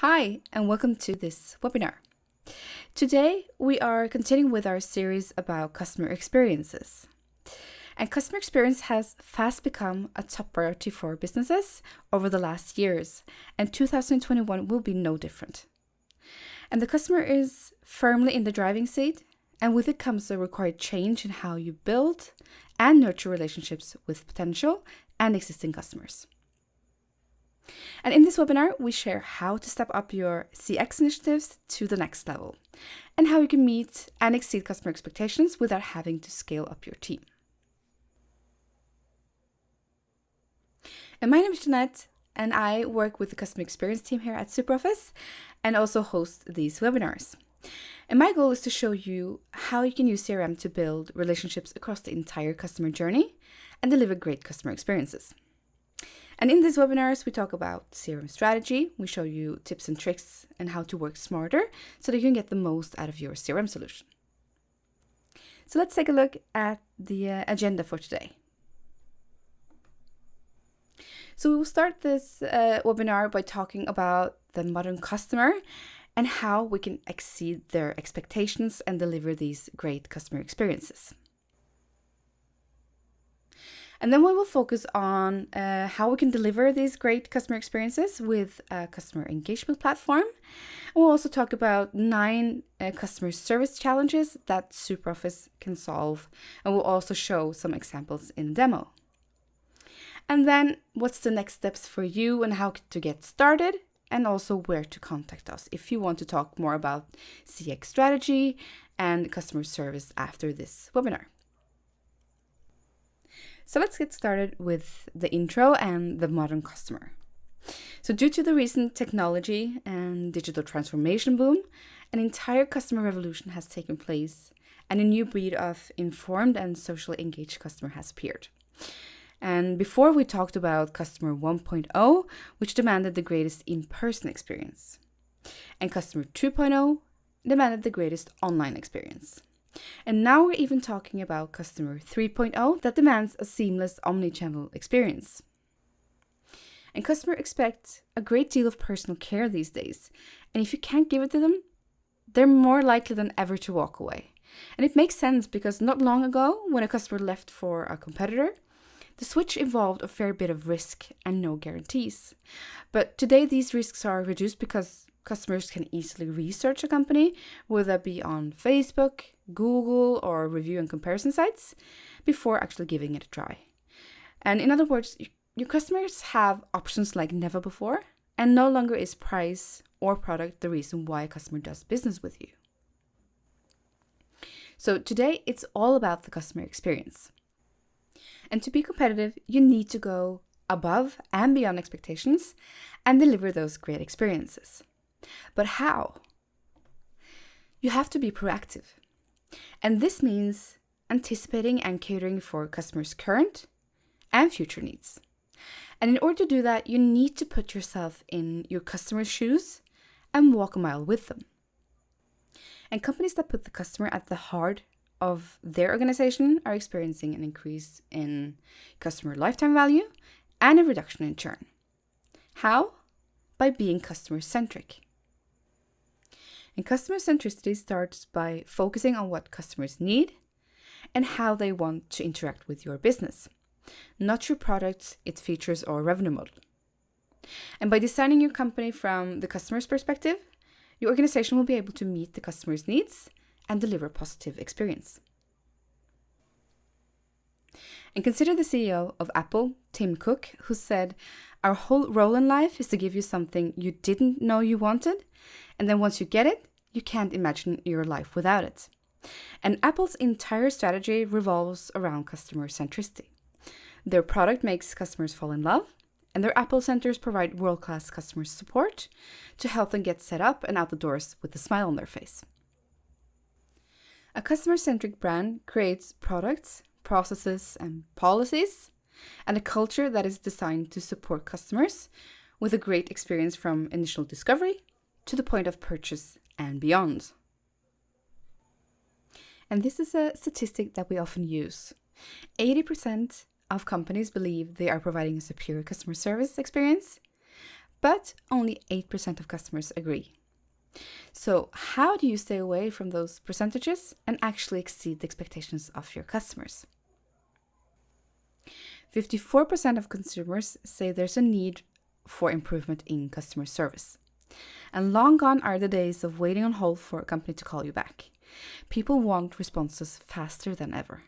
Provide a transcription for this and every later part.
Hi, and welcome to this webinar. Today, we are continuing with our series about customer experiences. And customer experience has fast become a top priority for businesses over the last years, and 2021 will be no different. And the customer is firmly in the driving seat, and with it comes a required change in how you build and nurture relationships with potential and existing customers. And in this webinar, we share how to step up your CX initiatives to the next level and how you can meet and exceed customer expectations without having to scale up your team. And my name is Jeanette, and I work with the customer experience team here at SuperOffice and also host these webinars. And my goal is to show you how you can use CRM to build relationships across the entire customer journey and deliver great customer experiences. And in these webinars, we talk about CRM strategy. We show you tips and tricks and how to work smarter so that you can get the most out of your CRM solution. So let's take a look at the uh, agenda for today. So we will start this uh, webinar by talking about the modern customer and how we can exceed their expectations and deliver these great customer experiences. And then we will focus on uh, how we can deliver these great customer experiences with a customer engagement platform. And we'll also talk about nine uh, customer service challenges that SuperOffice can solve. And we'll also show some examples in the demo. And then what's the next steps for you and how to get started and also where to contact us if you want to talk more about CX strategy and customer service after this webinar. So let's get started with the intro and the modern customer. So due to the recent technology and digital transformation boom, an entire customer revolution has taken place and a new breed of informed and socially engaged customer has appeared. And before we talked about customer 1.0, which demanded the greatest in-person experience. And customer 2.0 demanded the greatest online experience. And now we're even talking about Customer 3.0 that demands a seamless omni-channel experience. And customers expect a great deal of personal care these days. And if you can't give it to them, they're more likely than ever to walk away. And it makes sense because not long ago, when a customer left for a competitor, the switch involved a fair bit of risk and no guarantees. But today, these risks are reduced because customers can easily research a company, whether that be on Facebook, Google, or review and comparison sites, before actually giving it a try. And in other words, your customers have options like never before, and no longer is price or product the reason why a customer does business with you. So today, it's all about the customer experience. And to be competitive, you need to go above and beyond expectations and deliver those great experiences. But how? You have to be proactive. And this means anticipating and catering for customers' current and future needs. And in order to do that, you need to put yourself in your customer's shoes and walk a mile with them. And companies that put the customer at the heart of their organization are experiencing an increase in customer lifetime value and a reduction in churn. How? By being customer centric. And customer centricity starts by focusing on what customers need and how they want to interact with your business, not your products, its features, or revenue model. And by designing your company from the customer's perspective, your organization will be able to meet the customer's needs and deliver a positive experience. And consider the CEO of Apple, Tim Cook, who said, Our whole role in life is to give you something you didn't know you wanted and then once you get it, you can't imagine your life without it. And Apple's entire strategy revolves around customer centricity. Their product makes customers fall in love, and their Apple centers provide world class customer support to help them get set up and out the doors with a smile on their face. A customer centric brand creates products, processes, and policies, and a culture that is designed to support customers with a great experience from initial discovery to the point of purchase and beyond. And this is a statistic that we often use. 80% of companies believe they are providing a superior customer service experience, but only 8% of customers agree. So, how do you stay away from those percentages and actually exceed the expectations of your customers? 54% of consumers say there's a need for improvement in customer service. And long gone are the days of waiting on hold for a company to call you back. People want responses faster than ever.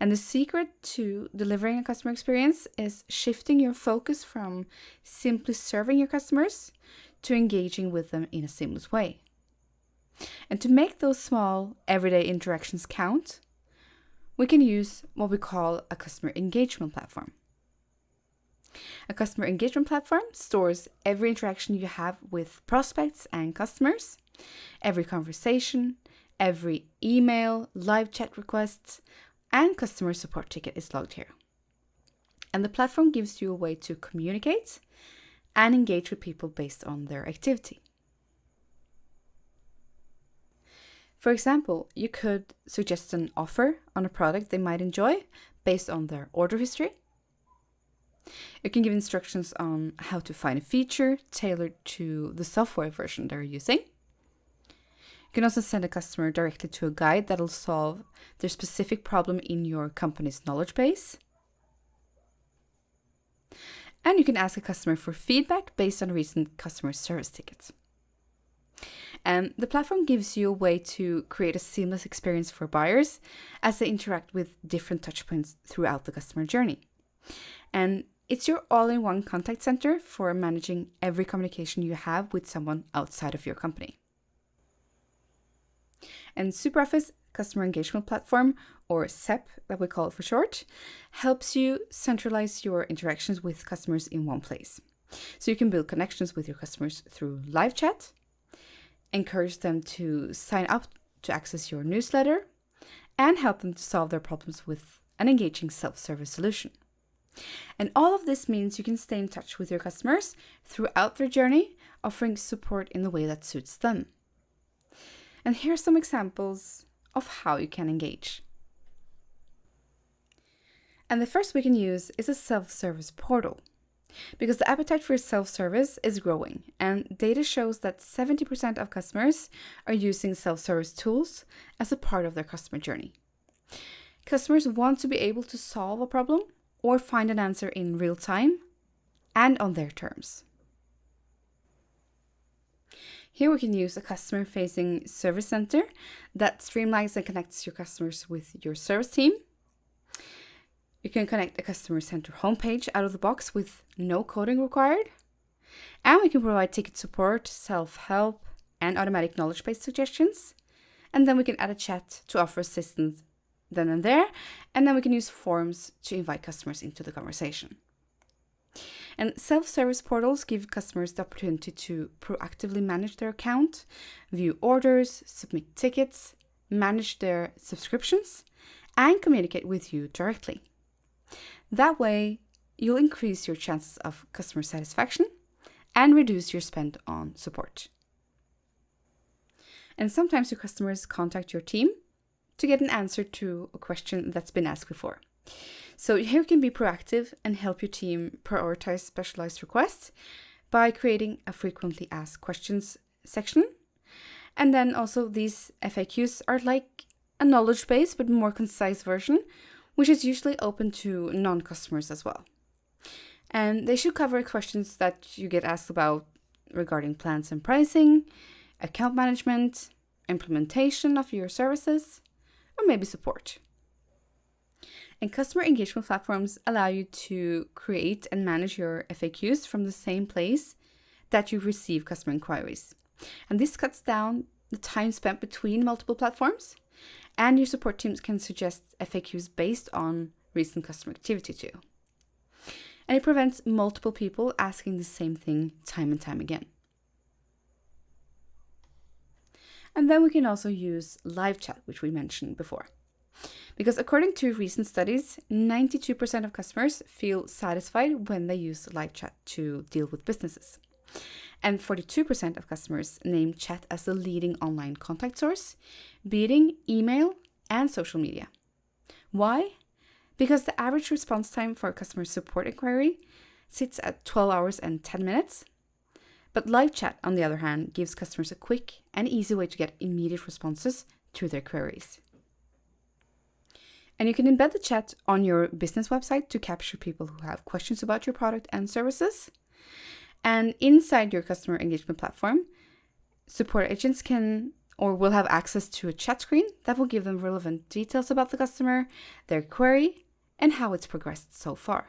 And the secret to delivering a customer experience is shifting your focus from simply serving your customers to engaging with them in a seamless way. And to make those small, everyday interactions count, we can use what we call a customer engagement platform. A customer engagement platform stores every interaction you have with prospects and customers, every conversation, every email, live chat requests, and customer support ticket is logged here. And the platform gives you a way to communicate and engage with people based on their activity. For example, you could suggest an offer on a product they might enjoy based on their order history. You can give instructions on how to find a feature tailored to the software version they're using. You can also send a customer directly to a guide that'll solve their specific problem in your company's knowledge base. And you can ask a customer for feedback based on recent customer service tickets. And the platform gives you a way to create a seamless experience for buyers as they interact with different touchpoints throughout the customer journey. And it's your all in one contact center for managing every communication you have with someone outside of your company. And SuperOffice Customer Engagement Platform, or CEP that we call it for short, helps you centralize your interactions with customers in one place. So you can build connections with your customers through live chat, encourage them to sign up to access your newsletter, and help them to solve their problems with an engaging self service solution. And all of this means you can stay in touch with your customers throughout their journey, offering support in the way that suits them. And here are some examples of how you can engage. And the first we can use is a self service portal. Because the appetite for self service is growing, and data shows that 70% of customers are using self service tools as a part of their customer journey. Customers want to be able to solve a problem or find an answer in real time and on their terms. Here we can use a customer facing service center that streamlines and connects your customers with your service team you can connect a customer center homepage out of the box with no coding required. And we can provide ticket support, self help, and automatic knowledge base suggestions. And then we can add a chat to offer assistance then and there. And then we can use forms to invite customers into the conversation. And self service portals give customers the opportunity to proactively manage their account, view orders, submit tickets, manage their subscriptions, and communicate with you directly. That way, you'll increase your chances of customer satisfaction and reduce your spend on support. And sometimes your customers contact your team to get an answer to a question that's been asked before. So here you can be proactive and help your team prioritize specialized requests by creating a frequently asked questions section. And then also these FAQs are like a knowledge base but more concise version which is usually open to non customers as well. And they should cover questions that you get asked about regarding plans and pricing, account management, implementation of your services, or maybe support. And customer engagement platforms allow you to create and manage your FAQs from the same place that you receive customer inquiries. And this cuts down the time spent between multiple platforms and your support teams can suggest FAQs based on recent customer activity too. And it prevents multiple people asking the same thing time and time again. And then we can also use live chat, which we mentioned before. Because according to recent studies, 92% of customers feel satisfied when they use live chat to deal with businesses. And 42% of customers name chat as the leading online contact source, beating email and social media. Why? Because the average response time for a customer support inquiry sits at 12 hours and 10 minutes, But live chat, on the other hand, gives customers a quick and easy way to get immediate responses to their queries. And you can embed the chat on your business website to capture people who have questions about your product and services. And inside your customer engagement platform, support agents can or will have access to a chat screen that will give them relevant details about the customer, their query, and how it's progressed so far.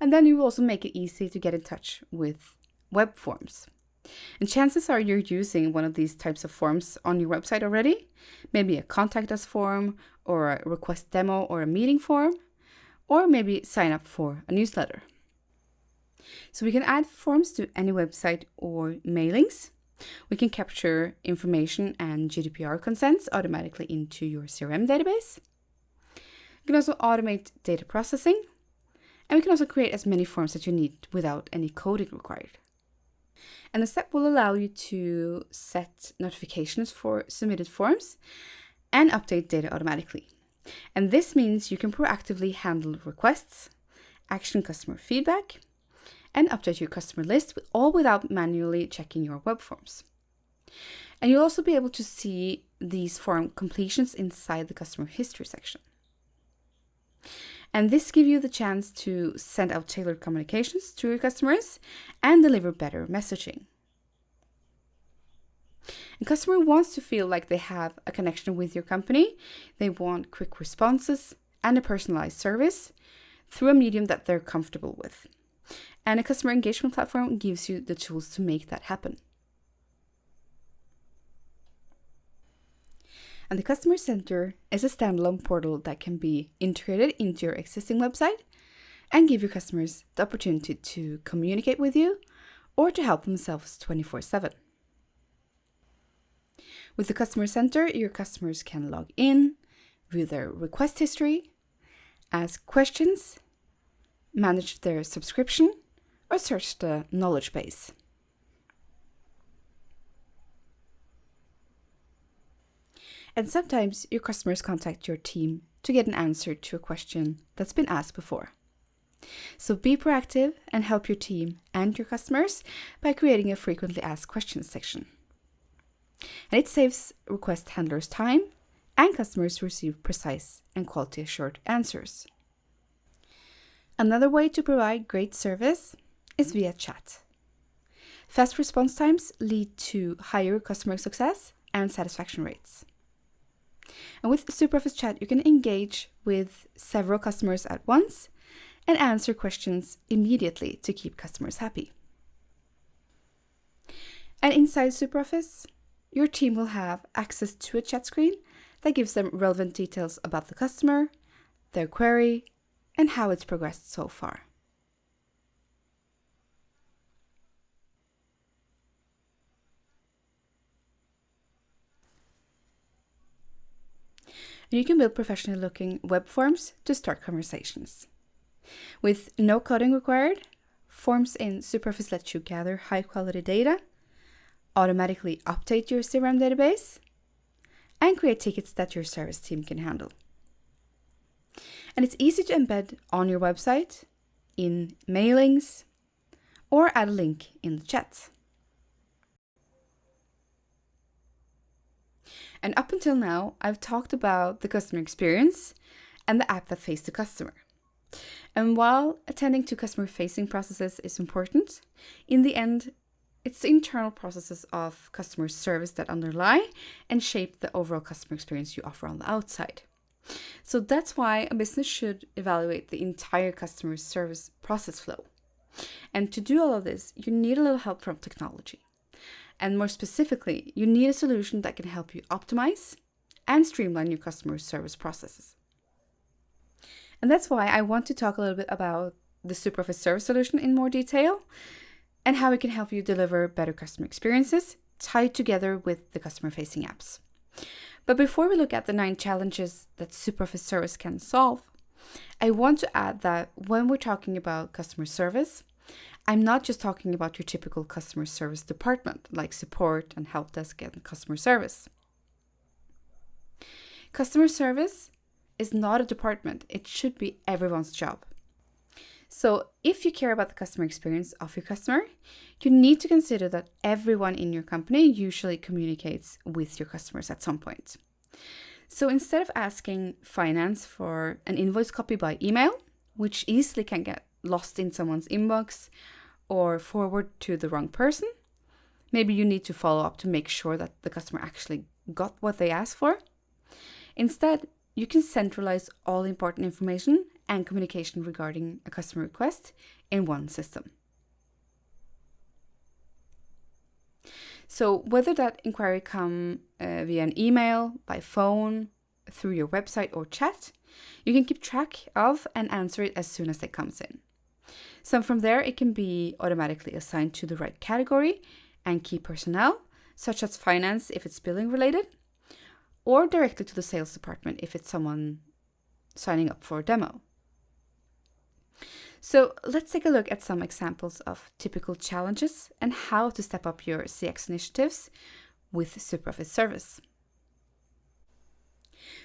And then you will also make it easy to get in touch with web forms. And chances are you're using one of these types of forms on your website already, maybe a contact us form or a request demo or a meeting form, or maybe sign up for a newsletter. So we can add forms to any website or mailings. We can capture information and GDPR consents automatically into your CRM database. You can also automate data processing. And we can also create as many forms as you need without any coding required. And the step will allow you to set notifications for submitted forms and update data automatically. And this means you can proactively handle requests, action customer feedback, and update your customer list, all without manually checking your web forms. And you'll also be able to see these form completions inside the customer history section. And this gives you the chance to send out tailored communications to your customers and deliver better messaging. A customer wants to feel like they have a connection with your company. They want quick responses and a personalized service through a medium that they're comfortable with. And a customer engagement platform gives you the tools to make that happen. And the Customer Center is a standalone portal that can be integrated into your existing website and give your customers the opportunity to communicate with you or to help themselves 24 7. With the Customer Center, your customers can log in, view their request history, ask questions, manage their subscription, or search the knowledge base. And sometimes your customers contact your team to get an answer to a question that's been asked before. So be proactive and help your team and your customers by creating a frequently asked questions section. And it saves request handlers time and customers receive precise and quality assured answers. Another way to provide great service is via chat. Fast response times lead to higher customer success and satisfaction rates. And with SuperOffice Chat, you can engage with several customers at once and answer questions immediately to keep customers happy. And inside SuperOffice, your team will have access to a chat screen that gives them relevant details about the customer, their query, and how it's progressed so far. and you can build professionally looking web forms to start conversations. With no coding required, forms in SuperOffice let you gather high quality data, automatically update your CRM database, and create tickets that your service team can handle. And it's easy to embed on your website, in mailings, or add a link in the chat. And up until now, I've talked about the customer experience and the app that face the customer. And while attending to customer facing processes is important, in the end, it's the internal processes of customer service that underlie and shape the overall customer experience you offer on the outside. So that's why a business should evaluate the entire customer service process flow. And to do all of this, you need a little help from technology. And more specifically, you need a solution that can help you optimize and streamline your customer service processes. And that's why I want to talk a little bit about the SuperOffice service solution in more detail and how it can help you deliver better customer experiences tied together with the customer facing apps. But before we look at the nine challenges that SuperOffice service can solve, I want to add that when we're talking about customer service, I'm not just talking about your typical customer service department like support and help desk and customer service. Customer service is not a department, it should be everyone's job. So, if you care about the customer experience of your customer, you need to consider that everyone in your company usually communicates with your customers at some point. So, instead of asking finance for an invoice copy by email, which easily can get lost in someone's inbox or forward to the wrong person, maybe you need to follow up to make sure that the customer actually got what they asked for. Instead, you can centralize all important information and communication regarding a customer request in one system. So whether that inquiry come uh, via an email, by phone, through your website or chat, you can keep track of and answer it as soon as it comes in. So from there, it can be automatically assigned to the right category and key personnel, such as finance if it's billing related, or directly to the sales department if it's someone signing up for a demo. So let's take a look at some examples of typical challenges and how to step up your CX initiatives with SuperOffice Service.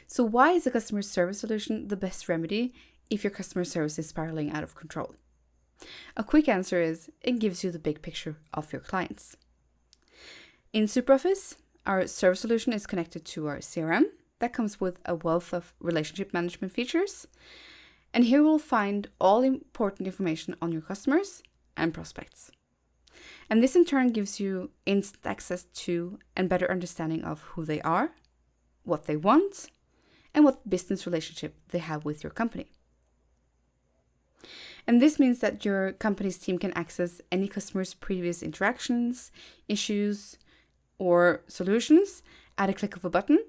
So why is a customer service solution the best remedy if your customer service is spiraling out of control? A quick answer is it gives you the big picture of your clients. In SuperOffice, our service solution is connected to our CRM that comes with a wealth of relationship management features and here we'll find all important information on your customers and prospects. And this in turn gives you instant access to and better understanding of who they are, what they want, and what business relationship they have with your company. And this means that your company's team can access any customer's previous interactions, issues, or solutions at a click of a button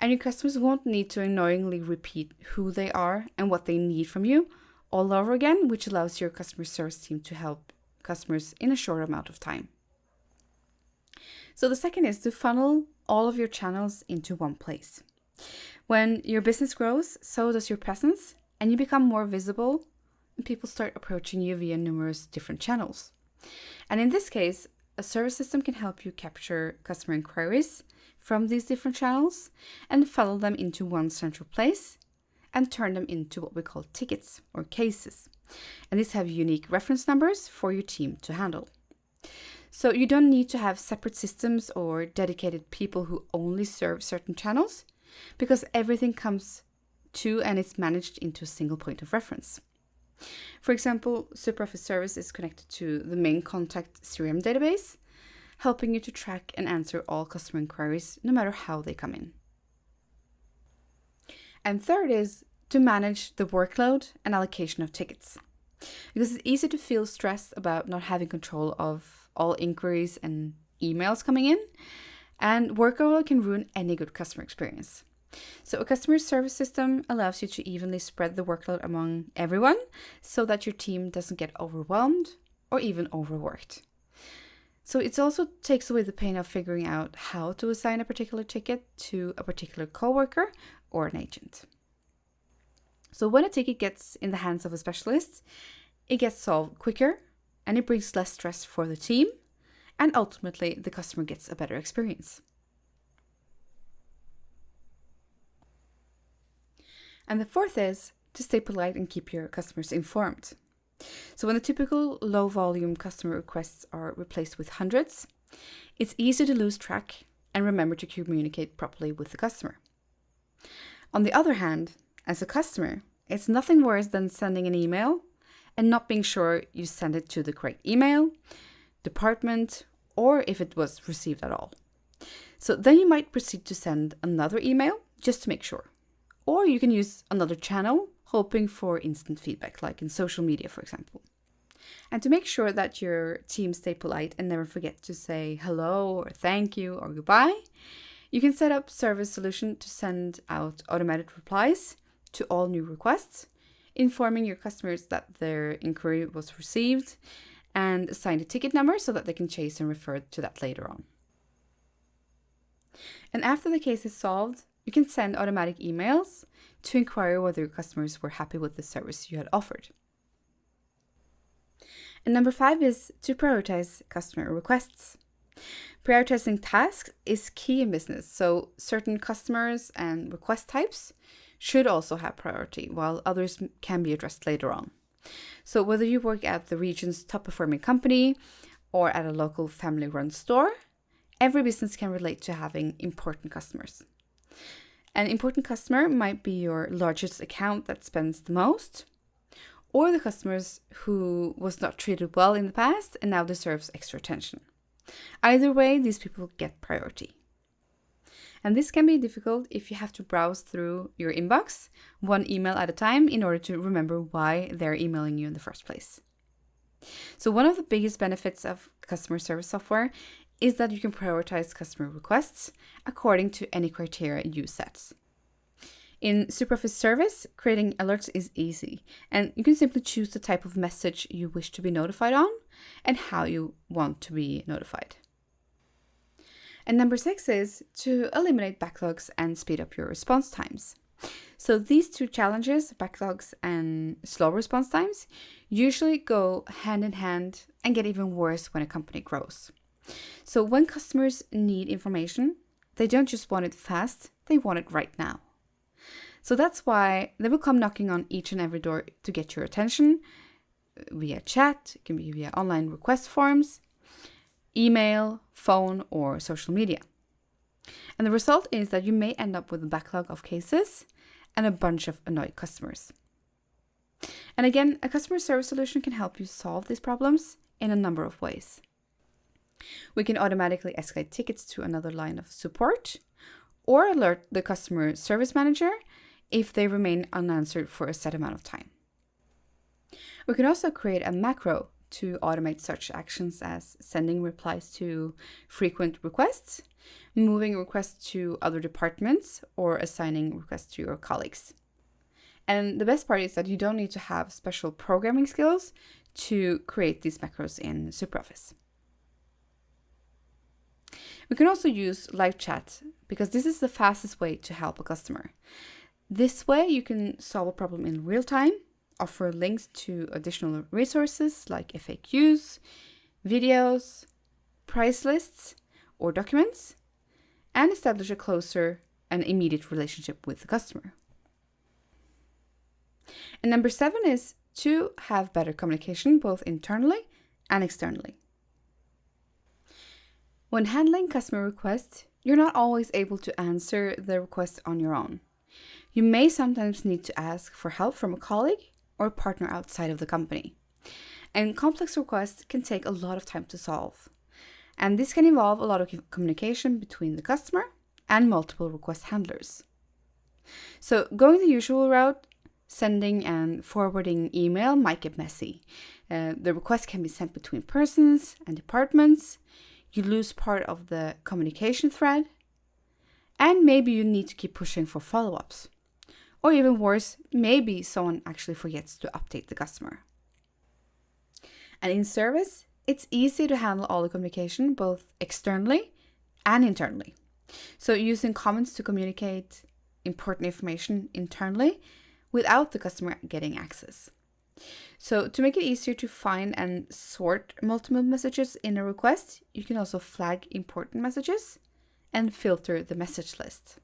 and your customers won't need to annoyingly repeat who they are and what they need from you all over again, which allows your customer service team to help customers in a short amount of time. So the second is to funnel all of your channels into one place. When your business grows, so does your presence, and you become more visible, and people start approaching you via numerous different channels. And in this case, a service system can help you capture customer inquiries from these different channels and funnel them into one central place and turn them into what we call tickets or cases. And these have unique reference numbers for your team to handle. So you don't need to have separate systems or dedicated people who only serve certain channels because everything comes to and is managed into a single point of reference. For example, SuperOffice Service is connected to the main contact CRM database, helping you to track and answer all customer inquiries no matter how they come in. And third is to manage the workload and allocation of tickets. Because it's easy to feel stressed about not having control of all inquiries and emails coming in, and workload can ruin any good customer experience. So, a customer service system allows you to evenly spread the workload among everyone so that your team doesn't get overwhelmed or even overworked. So it also takes away the pain of figuring out how to assign a particular ticket to a particular coworker or an agent. So when a ticket gets in the hands of a specialist, it gets solved quicker and it brings less stress for the team and ultimately the customer gets a better experience. And the fourth is to stay polite and keep your customers informed. So when the typical low volume customer requests are replaced with hundreds, it's easy to lose track and remember to communicate properly with the customer. On the other hand, as a customer, it's nothing worse than sending an email and not being sure you send it to the correct email, department, or if it was received at all. So then you might proceed to send another email just to make sure. Or you can use another channel hoping for instant feedback, like in social media, for example. And to make sure that your team stay polite and never forget to say hello or thank you or goodbye, you can set up Service Solution to send out automated replies to all new requests, informing your customers that their inquiry was received and assign a ticket number so that they can chase and refer to that later on. And after the case is solved, you can send automatic emails to inquire whether your customers were happy with the service you had offered. And number five is to prioritize customer requests. Prioritizing tasks is key in business, so certain customers and request types should also have priority, while others can be addressed later on. So, whether you work at the region's top performing company or at a local family run store, every business can relate to having important customers. An important customer might be your largest account that spends the most, or the customers who was not treated well in the past and now deserves extra attention. Either way, these people get priority. And this can be difficult if you have to browse through your inbox one email at a time in order to remember why they're emailing you in the first place. So, one of the biggest benefits of customer service software is that you can prioritize customer requests according to any criteria you set. In SuperOffice Service, creating alerts is easy, and you can simply choose the type of message you wish to be notified on and how you want to be notified. And number six is to eliminate backlogs and speed up your response times. So these two challenges, backlogs and slow response times, usually go hand in hand and get even worse when a company grows. So when customers need information, they don't just want it fast, they want it right now. So that's why they will come knocking on each and every door to get your attention uh, via chat, it can be via online request forms, email, phone, or social media. And the result is that you may end up with a backlog of cases and a bunch of annoyed customers. And again, a customer service solution can help you solve these problems in a number of ways. We can automatically escalate tickets to another line of support or alert the customer service manager if they remain unanswered for a set amount of time. We can also create a macro to automate such actions as sending replies to frequent requests, moving requests to other departments, or assigning requests to your colleagues. And the best part is that you don't need to have special programming skills to create these macros in SuperOffice. We can also use live chat because this is the fastest way to help a customer. This way you can solve a problem in real time offer links to additional resources like FAQs, videos, price lists, or documents, and establish a closer and immediate relationship with the customer. And number seven is to have better communication both internally and externally. When handling customer requests, you're not always able to answer the request on your own. You may sometimes need to ask for help from a colleague or partner outside of the company. And complex requests can take a lot of time to solve. And this can involve a lot of communication between the customer and multiple request handlers. So, going the usual route, sending and forwarding email might get messy. Uh, the request can be sent between persons and departments. You lose part of the communication thread. And maybe you need to keep pushing for follow ups. Or even worse, maybe someone actually forgets to update the customer. And in service, it's easy to handle all the communication both externally and internally. So using comments to communicate important information internally without the customer getting access. So to make it easier to find and sort multiple messages in a request, you can also flag important messages and filter the message list.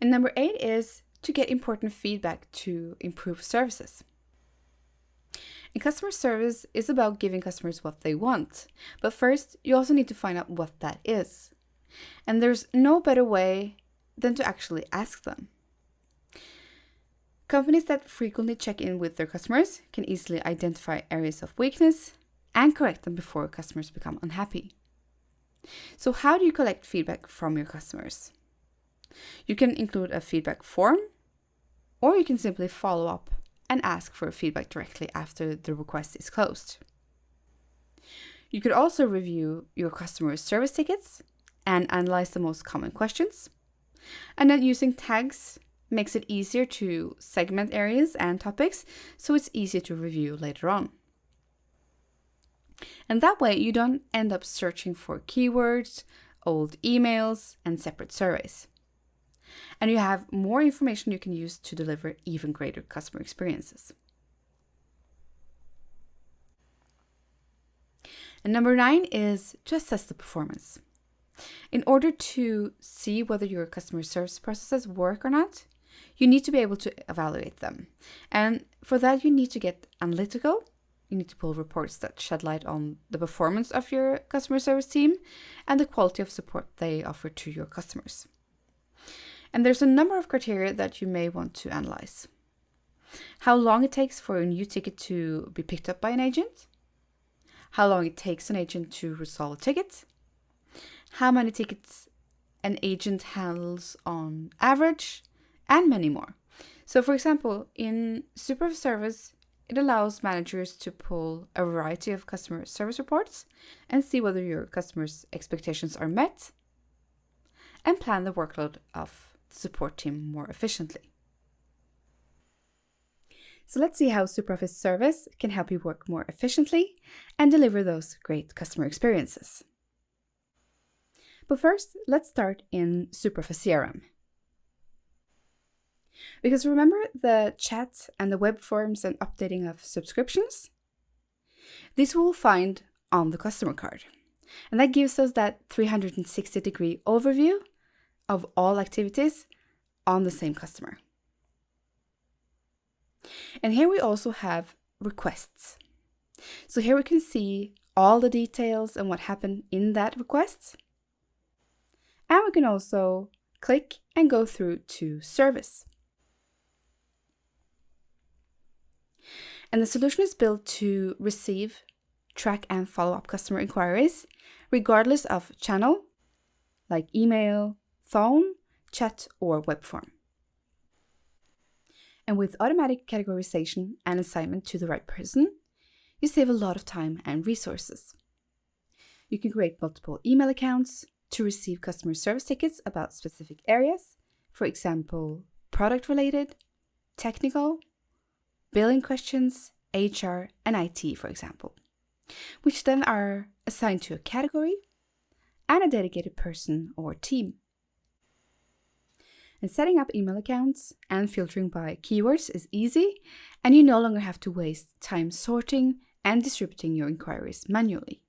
And number eight is to get important feedback to improve services. And customer service is about giving customers what they want. But first, you also need to find out what that is. And there's no better way than to actually ask them. Companies that frequently check in with their customers can easily identify areas of weakness and correct them before customers become unhappy. So, how do you collect feedback from your customers? You can include a feedback form, or you can simply follow up and ask for feedback directly after the request is closed. You could also review your customer service tickets and analyze the most common questions. And then using tags makes it easier to segment areas and topics so it's easier to review later on. And that way you don't end up searching for keywords, old emails, and separate surveys and you have more information you can use to deliver even greater customer experiences. And number nine is to assess the performance. In order to see whether your customer service processes work or not, you need to be able to evaluate them. And for that, you need to get analytical. You need to pull reports that shed light on the performance of your customer service team and the quality of support they offer to your customers. And there's a number of criteria that you may want to analyze. How long it takes for a new ticket to be picked up by an agent, how long it takes an agent to resolve a ticket, how many tickets an agent handles on average, and many more. So, for example, in Super Service, it allows managers to pull a variety of customer service reports and see whether your customers' expectations are met and plan the workload of the support team more efficiently. So let's see how SuperOffice Service can help you work more efficiently and deliver those great customer experiences. But first, let's start in SuperOffice CRM. Because remember the chat and the web forms and updating of subscriptions? This we'll find on the customer card. And that gives us that 360 degree overview of all activities on the same customer. And here we also have requests. So here we can see all the details and what happened in that request. And we can also click and go through to service. And the solution is built to receive, track and follow up customer inquiries, regardless of channel, like email, phone, chat, or web form and with automatic categorization and assignment to the right person, you save a lot of time and resources. You can create multiple email accounts to receive customer service tickets about specific areas, for example, product related, technical, billing questions, HR, and IT, for example, which then are assigned to a category and a dedicated person or team. And setting up email accounts and filtering by keywords is easy, and you no longer have to waste time sorting and distributing your inquiries manually.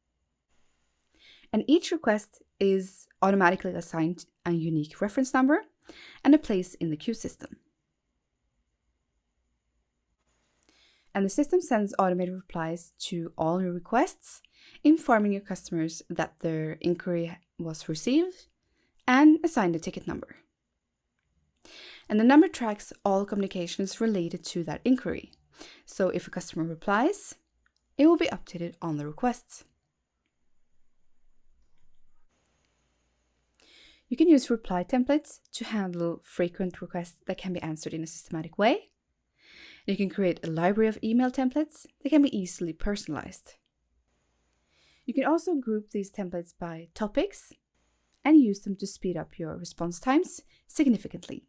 And each request is automatically assigned a unique reference number and a place in the queue system. And the system sends automated replies to all your requests, informing your customers that their inquiry was received and assign the ticket number and the number tracks all communications related to that inquiry. So if a customer replies, it will be updated on the requests. You can use reply templates to handle frequent requests that can be answered in a systematic way. You can create a library of email templates that can be easily personalized. You can also group these templates by topics and use them to speed up your response times significantly.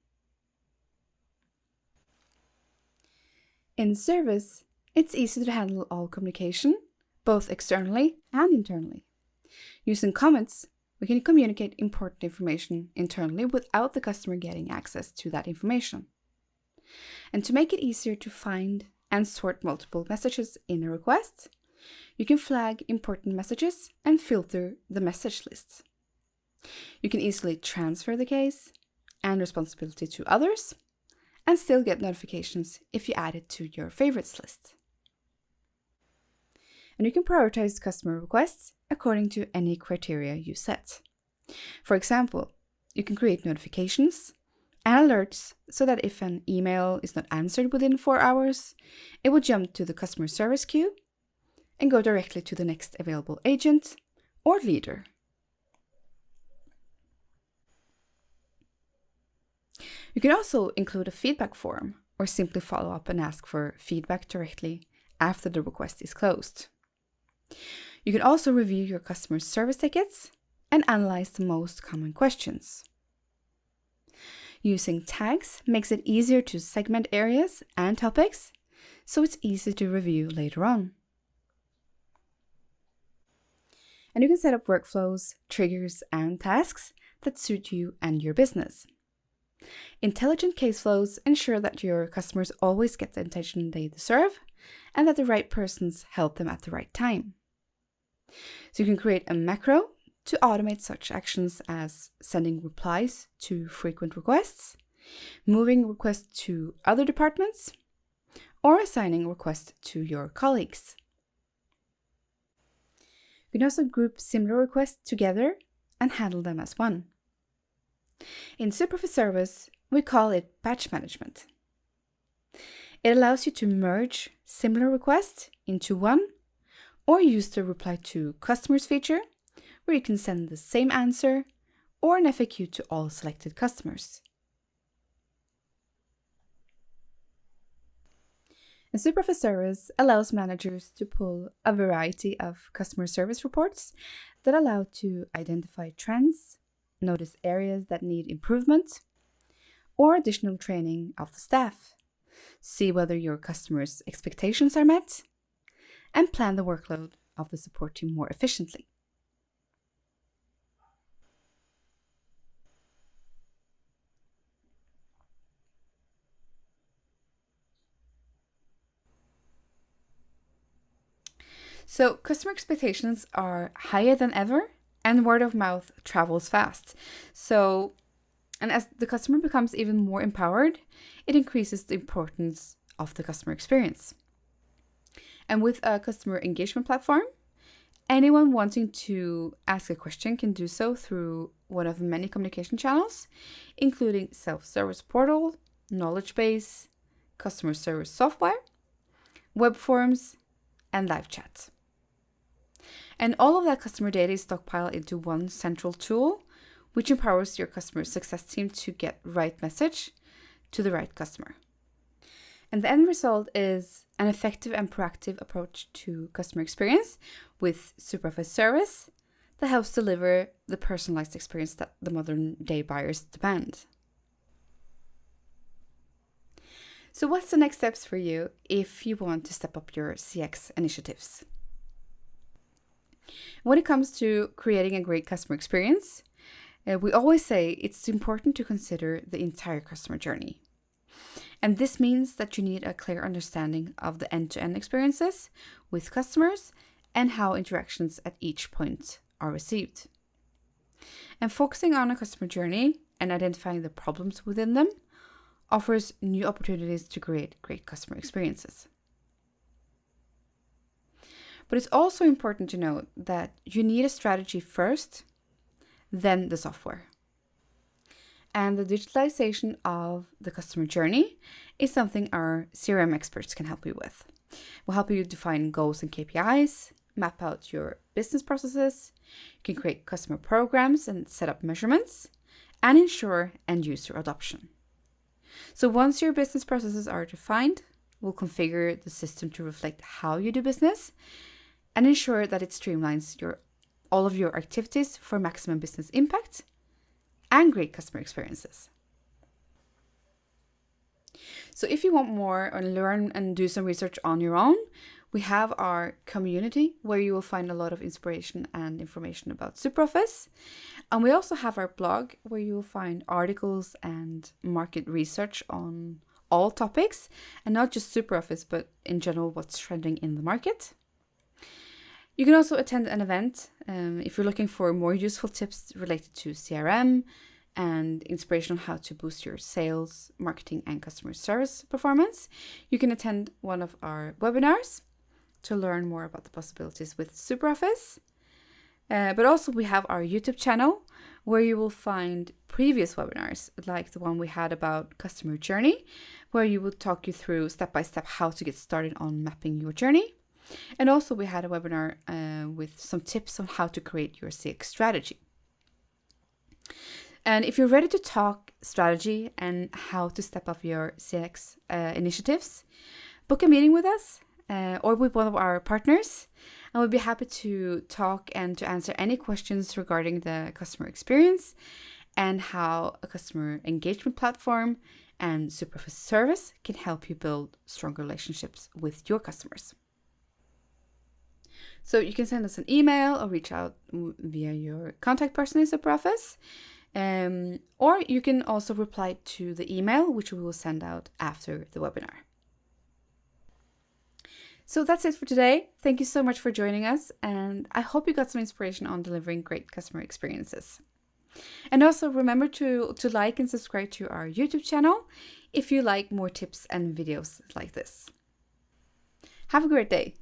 In service, it's easy to handle all communication, both externally and internally. Using comments, we can communicate important information internally without the customer getting access to that information. And to make it easier to find and sort multiple messages in a request, you can flag important messages and filter the message lists. You can easily transfer the case and responsibility to others and still get notifications if you add it to your favorites list. And you can prioritize customer requests according to any criteria you set. For example, you can create notifications and alerts so that if an email is not answered within four hours, it will jump to the customer service queue and go directly to the next available agent or leader. You can also include a feedback form or simply follow up and ask for feedback directly after the request is closed. You can also review your customer service tickets and analyze the most common questions. Using tags makes it easier to segment areas and topics, so it's easy to review later on. And you can set up workflows, triggers, and tasks that suit you and your business. Intelligent case flows ensure that your customers always get the attention they deserve and that the right persons help them at the right time. So you can create a macro to automate such actions as sending replies to frequent requests, moving requests to other departments, or assigning requests to your colleagues. You can also group similar requests together and handle them as one. In SuperOffice Service, we call it batch management. It allows you to merge similar requests into one or use the reply to customers feature where you can send the same answer or an FAQ to all selected customers. A SuperOffice service allows managers to pull a variety of customer service reports that allow to identify trends, notice areas that need improvement, or additional training of the staff, see whether your customers' expectations are met, and plan the workload of the support team more efficiently. So customer expectations are higher than ever and word of mouth travels fast. So, and as the customer becomes even more empowered, it increases the importance of the customer experience. And with a customer engagement platform, anyone wanting to ask a question can do so through one of many communication channels, including self-service portal, knowledge base, customer service software, web forms, and live chat. And all of that customer data is stockpiled into one central tool, which empowers your customer success team to get right message to the right customer. And the end result is an effective and proactive approach to customer experience with SuperOffice service that helps deliver the personalized experience that the modern day buyers demand. So what's the next steps for you if you want to step up your CX initiatives? When it comes to creating a great customer experience, uh, we always say it's important to consider the entire customer journey. And this means that you need a clear understanding of the end-to-end -end experiences with customers and how interactions at each point are received. And focusing on a customer journey and identifying the problems within them offers new opportunities to create great customer experiences. But it's also important to note that you need a strategy first, then the software. And the digitalization of the customer journey is something our CRM experts can help you with. We'll help you define goals and KPIs, map out your business processes, you can create customer programs and set up measurements, and ensure end user adoption. So once your business processes are defined, we'll configure the system to reflect how you do business and ensure that it streamlines your all of your activities for maximum business impact and great customer experiences. So if you want more and learn and do some research on your own, we have our community where you will find a lot of inspiration and information about SuperOffice. And we also have our blog where you will find articles and market research on all topics and not just SuperOffice, but in general, what's trending in the market. You can also attend an event um, if you're looking for more useful tips related to CRM and inspiration on how to boost your sales, marketing, and customer service performance. You can attend one of our webinars to learn more about the possibilities with SuperOffice. Uh, but also we have our YouTube channel where you will find previous webinars like the one we had about customer journey, where you will talk you through step by step how to get started on mapping your journey. And also we had a webinar uh, with some tips on how to create your CX strategy. And if you're ready to talk strategy and how to step up your CX uh, initiatives, book a meeting with us uh, or with one of our partners. And we'll be happy to talk and to answer any questions regarding the customer experience and how a customer engagement platform and SuperOffice service can help you build stronger relationships with your customers. So you can send us an email or reach out via your contact person in SuperOffice. Um, or you can also reply to the email, which we will send out after the webinar. So that's it for today. Thank you so much for joining us, and I hope you got some inspiration on delivering great customer experiences. And also remember to, to like and subscribe to our YouTube channel if you like more tips and videos like this. Have a great day.